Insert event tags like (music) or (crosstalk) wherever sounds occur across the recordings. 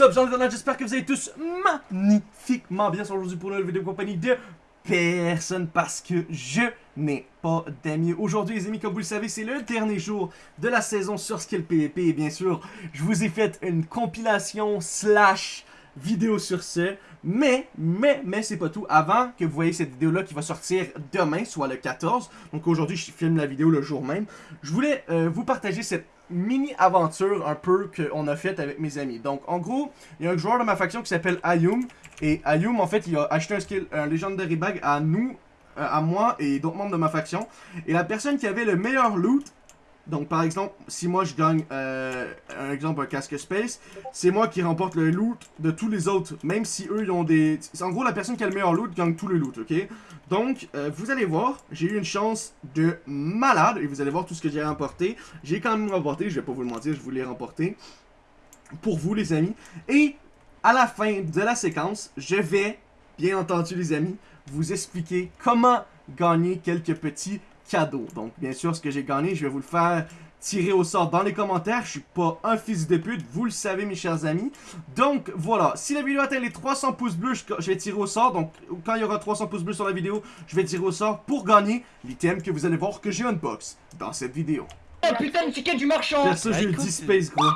J'espère que vous allez tous magnifiquement bien aujourd'hui pour une nouvelle vidéo compagnie de personne parce que je n'ai pas d'amis. Aujourd'hui les amis, comme vous le savez, c'est le dernier jour de la saison sur Skill PvP et bien sûr, je vous ai fait une compilation slash vidéo sur ce. Mais, mais, mais c'est pas tout. Avant que vous voyez cette vidéo-là qui va sortir demain, soit le 14, donc aujourd'hui je filme la vidéo le jour même, je voulais euh, vous partager cette mini-aventure un peu qu'on a faite avec mes amis. Donc, en gros, il y a un joueur de ma faction qui s'appelle Ayum. Et Ayum, en fait, il a acheté un skill, un Legendary Bag à nous, euh, à moi et d'autres membres de ma faction. Et la personne qui avait le meilleur loot donc, par exemple, si moi je gagne, euh, un exemple, un casque space, c'est moi qui remporte le loot de tous les autres, même si eux, ils ont des... En gros, la personne qui a le meilleur loot gagne tout le loot, ok? Donc, euh, vous allez voir, j'ai eu une chance de malade, et vous allez voir tout ce que j'ai remporté. J'ai quand même remporté, je vais pas vous le mentir, je voulais remporter. Pour vous, les amis. Et, à la fin de la séquence, je vais, bien entendu, les amis, vous expliquer comment gagner quelques petits cadeau. Donc, bien sûr, ce que j'ai gagné, je vais vous le faire tirer au sort dans les commentaires. Je suis pas un fils de pute, vous le savez, mes chers amis. Donc, voilà. Si la vidéo atteint les 300 pouces bleus, je vais tirer au sort. Donc, quand il y aura 300 pouces bleus sur la vidéo, je vais tirer au sort pour gagner l'item que vous allez voir que j'ai unbox dans cette vidéo. Oh putain, le ticket du marchand Perso, j'ai eu 10 space, gros.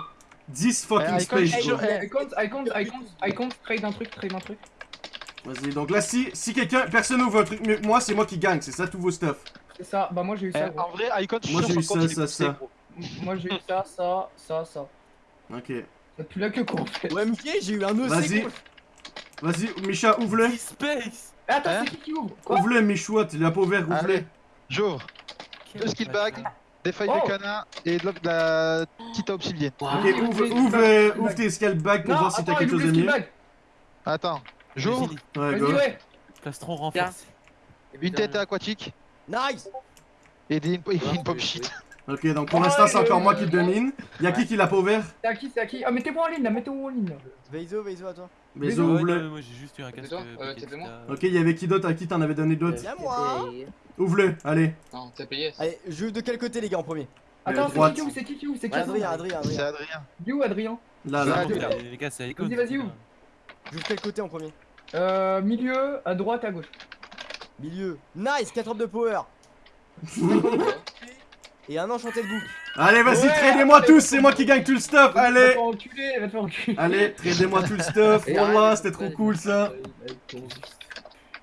10 fucking space, gros. I compte, I compte, trade un truc, trade un truc. Vas-y, donc là, si, si quelqu'un, personne ouvre un truc, mais moi, c'est moi qui gagne, c'est ça tous vos stuff. Ça, bah moi j'ai eu ça. Eh, en vrai, Icon, Moi j'ai eu ça, ça, ça. Moi j'ai eu ça, ça, ça, ça. Ok. T'as plus la queue quoi en fait. Ouais, MK, j'ai eu un OC. Vas-y. Vas-y, Micha, ouvre-le. Space. Eh, attends, Hein c'est qui qui ouvre? Quoi? Ouvre-le, Michoua, tu l'as pas ouvert, ouvre-le. J'ouvre. Deux skill bags, des feuilles Oh. de canard et de la- petite obsidienne. Ok, ouvre, ouvre, ouvre tes scale bags pour Non, voir si t'as quelque il chose de skill mieux. Attends, j'ouvre. Ouais, go. Plastron renforcé. Une tête aquatique Nice. et des- une, une pop shit. Ok, donc pour l'instant, c'est encore moi qui domine. Y'a qui qui l'a pas ouvert? C'est à qui, c'est à qui? Ah, mettez-moi en ligne là, mettez-moi en ligne là. Veizo, Veizo, à toi. Ouais, ouvre-le. moi j'ai juste eu un casque. euh, Euh. Ok, y'avait qui d'autre? À qui t'en avais donné d'autres? Viens moi. Ouvre-le, allez. Non, t'as payé. Allez, je de quel côté, les gars, en premier? Attends, c'est qui qui ouvre C'est qui qui ouvre C'est qui Adrien, Adrien, C'est Adrien. Adrien. Où Là, là. Les gars, c'est Icon. Vas-y, vas-y, où Je quel côté en premier? Euh, milieu, à droite, à gauche. Milieu. Nice, 4 orbes de power. (laughs) Et un enchanté de boucle. Allez, vas-y, Ouais, tradez-moi tous, c'est moi qui gagne tout le stuff. Va Allez. te faire enculer, va te faire enculer. Allez, tradez-moi tout le stuff. Wallah, c'était trop cool ça.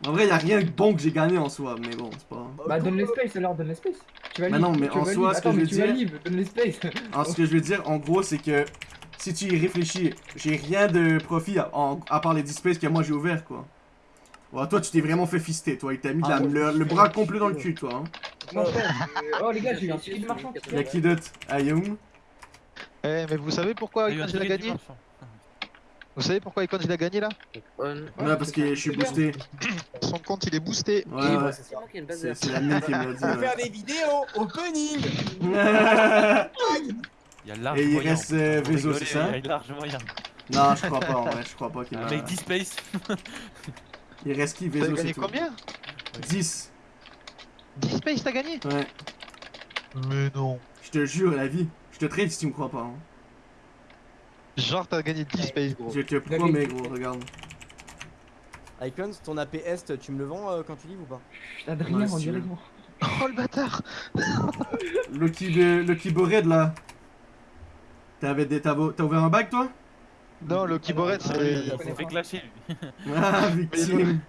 En vrai, y'a rien de bon que j'ai gagné en soi, mais bon, c'est pas. Bah, donne l'espace alors, donne l'espace. Tu vas Bah non, mais tu en soi, ce que Attends, je veux dire- libre, donne l'espace. Alors, ce que je veux dire, en gros, c'est que si tu y réfléchis, j'ai rien de profit à, en- à part les 10 spaces que moi j'ai ouvert, quoi. Ouais, toi, tu t'es vraiment fait fister, toi. Il t'a mis de la- Ah, moi, le, le bras complet dans le cul, toi. Hein. Non, euh, Oh les gars, j'ai eu un ticket de marchand. Y'a qui d'autre? Ayum Eh, mais vous savez pourquoi Il a Icon ticket du gagné? Vous savez pourquoi Icon je l'ai gagné là? Ouais, parce que je suis boosté. Son compte il est boosté. Ouais, ouais. C'est c'est la mienne qui me l'a dit. On va faire des vidéos opening. Et (laughs) Il y a large il moyen. reste euh, Vezo, c'est ça Il y a large moyen. Non, je crois pas, en vrai, je crois pas qu'il a... mec 10 space. (laughs) Il reste qui? T'as Vezo, c'est gagné combien? 10. 10 space t'as gagné? Ouais. Mais non. Je te jure, la vie. Je te trade si tu me crois pas. Hein. Genre t'as gagné 10 space gros. Je te promets, gros, regarde. Icons, ton AP Est, tu me le vends euh, quand tu livres ou pas? Putain, Adrien, Ouais, on dirait moi. Oh le bâtard (laughs) Lucky, de... Lucky Bored, là. T'avais des... T'as t'as ouvert un bac, toi? Non, le keyboard Ah, c'est. Il s'est fait clasher lui. (laughs) Ah, victime.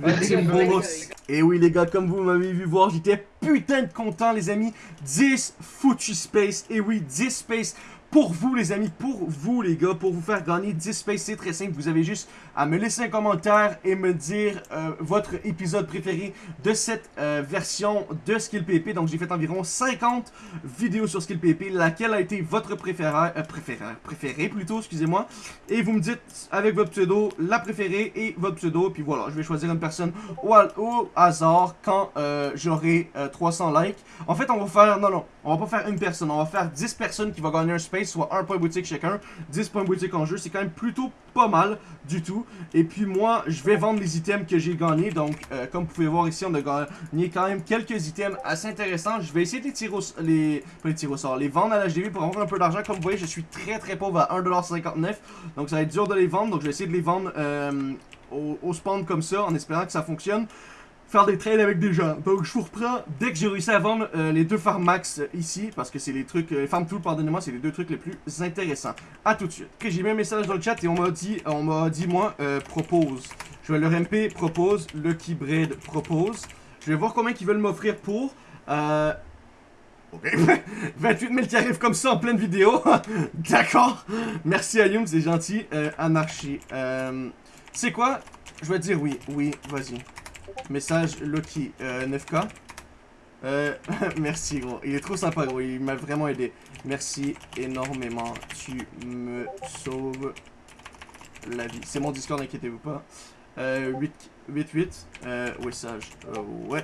Ouais, Victime gars, bolos. Et oui, les gars, comme vous m'avez vu voir, j'étais putain de content, les amis. 10 foutu space. Et oui, 10 space. Pour vous, les amis, pour vous, les gars, pour vous faire gagner 10 space, c'est très simple. Vous avez juste à me laisser un commentaire et me dire euh, votre épisode préféré de cette euh, version de Skill PP. Donc, j'ai fait environ 50 vidéos sur Skill PP. Laquelle a été votre préféré, euh, préféré, préféré plutôt, excusez-moi. Et vous me dites avec votre pseudo, la préférée et votre pseudo. Puis voilà, je vais choisir une personne au, au hasard quand j'aurai euh, 300 likes. En fait, on va faire, non, non, on va pas faire une personne, on va faire 10 personnes qui vont gagner un space soit 1 point boutique chacun, 10 points boutique en jeu. C'est quand même plutôt pas mal du tout. Et puis moi, je vais vendre les items que j'ai gagnés. Donc, euh, comme vous pouvez voir ici, on a gagné quand même quelques items assez intéressants. Je vais essayer de les tirer au, les, sort, les vendre à l'HDV pour avoir un peu d'argent. Comme vous voyez, je suis très très pauvre à 1,59$. Donc, ça va être dur de les vendre. Donc, je vais essayer de les vendre euh, au spawn comme ça, en espérant que ça fonctionne faire des trades avec des gens. Donc je vous reprends dès que j'ai réussi à vendre euh, les deux Pharmax euh, ici, parce que c'est les trucs, euh, Farm Tool, pardonnez-moi, c'est les deux trucs les plus intéressants. A tout de suite. Ok, j'ai mis un message dans le chat et on m'a dit, on m'a dit moi, euh, propose. Je vais leur MP propose, Lucky Bread propose. Je vais voir combien ils veulent m'offrir pour. Euh... Ok, (laughs) 28 000 qui arrivent comme ça en pleine vidéo. (laughs) D'accord. Merci à Youm, c'est gentil. Anarchie. C'est quoi? Je vais dire oui. Oui, vas-y. Message Loki euh, 9K. Euh, (laughs) merci gros. Il est trop sympa gros. Il m'a vraiment aidé. Merci énormément. Tu me sauves la vie. C'est mon Discord, inquiétez-vous pas. Euh, 8, 8, 8. Euh, message. Euh, ouais.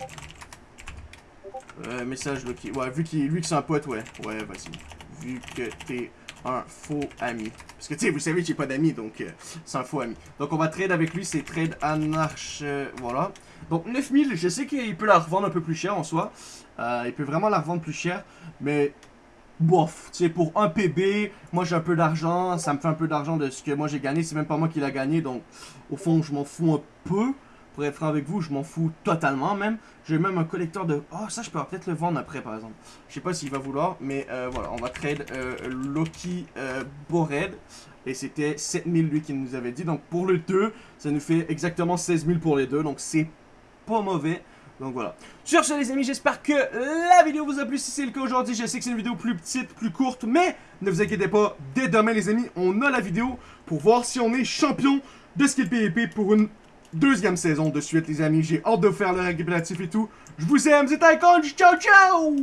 Euh, message Loki. Ouais, vu qu'il lui que c'est un pote, ouais. Ouais, vas-y. Vu que t'es un faux ami. Parce que tu sais, vous savez j'ai pas d'amis, donc euh, c'est un faux ami. Donc on va trade avec lui, c'est trade anarch. euh, voilà. Donc 9000, je sais qu'il peut la revendre un peu plus cher en soi. Euh, il peut vraiment la revendre plus cher. Mais bof, tu sais, pour un PB, moi j'ai un peu d'argent. Ça me fait un peu d'argent de ce que moi j'ai gagné. C'est même pas moi qui l'a gagné. Donc au fond, je m'en fous un peu. Pour être franc avec vous, je m'en fous totalement même. J'ai même un collecteur de... Oh, ça, je peux peut-être le vendre après, par exemple. Je sais pas s'il va vouloir, mais euh, voilà. On va trade euh, Loki euh, Bored. Et c'était 7000 lui qui nous avait dit. Donc pour le 2, ça nous fait exactement 16 000 pour les deux. Donc c'est pas mauvais. Donc voilà. Sur ce les amis, j'espère que la vidéo vous a plu. Si c'est le cas aujourd'hui, je sais que c'est une vidéo plus petite, plus courte. Mais ne vous inquiétez pas, dès demain les amis, on a la vidéo pour voir si on est champion de skill PvP pour une deuxième saison de suite les amis. J'ai hâte de faire le récapitulatif et tout. Je vous aime, c'est Icon, ciao ciao